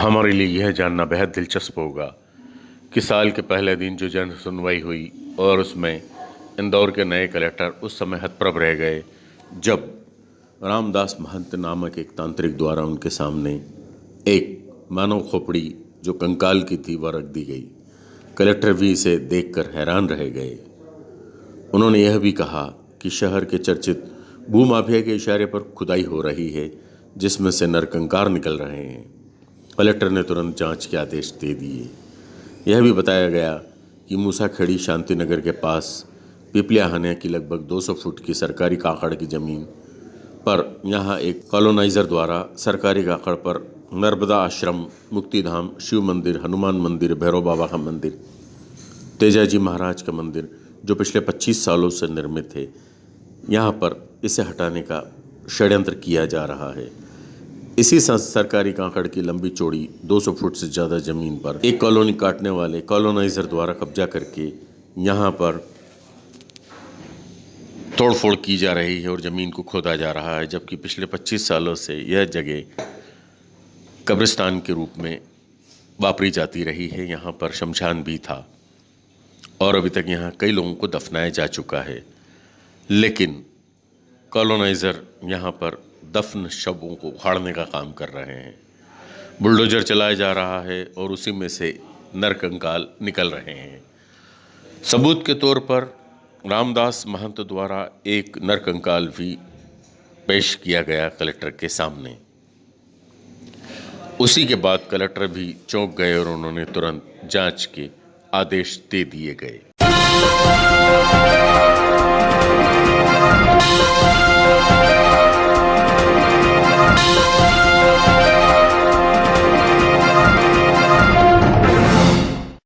हमारे लिए यह जानना बेहद दिलचस्प होगा कि साल के पहले दिन जो जन सुनवाई हुई और उसमें इंदौर के नए कलेक्टर उस समय हतप्रभ रह गए, जब रामदास महंत नामक एक तांत्रिक द्वारा उनके सामने एक मानव खोपड़ी जो कंकाल की थी वह रख दी गई। कलेक्टर भी इसे देखकर हैरान रह गए। उन्होंने यह भी कहा कि शहर के चर्चित भूमाफिया के इशारे पर खुदाई हो रही है, जिसमें से नरकंकार निकल रहे हैं। कलेक्टर ने तुरंत जाँच के आदेश दे दिए। यह भी बताया गया कि मूसा खेड़ी शांति नगर के पास पिपलिया हनिया की लगभग 200 फुट की सरकारी काकड़ की ज़मीन पर यहाँ एक कॉलोनाइज़र द्वारा सरकारी काकड़ पर नर्मदा आश्रम, मुक्तिधाम, शिव मंदिर, हनुमान मंदिर, भैरव बाबा का मंदिर तेजा जी महाराज का मंदिर, जो पिछले 25 सालों से निर्मित है, यहाँ पर इसे हटाने का षड्यंत्र किया जा रहा है। इसी सरकारी कांकड़ की लंबी चौड़ी 200 फुट से ज़्यादा ज़मीन पर एक कॉलोनी काटने वाले कॉलोनाइज़र द्वारा कब्जा करके यहाँ पर तोड़फोड़ की जा रही है और ज़मीन को खोदा जा रहा है, जबकि पिछले 25 सालों से यह जगह कब्रिस्तान के रूप में वापरी जाती रही है। यहाँ पर शमशान भी था और अभी तक यहाँ कई लोगों को दफनाया जा चुका है। लेकिन कॉलोनाइज़र यहाँ पर दफन शवों को उखाड़ने का काम कर रहे हैं। बुलडोजर चलाया जा रहा है और उसी में से नरकंकाल निकल रहे हैं। सबूत के तौर पर रामदास महंत द्वारा एक नरकंकाल भी पेश किया गया कलेक्टर के सामने। उसी के बाद कलेक्टर भी चौंक गए और उन्होंने तुरंत जाँच के आदेश दे दिए गए।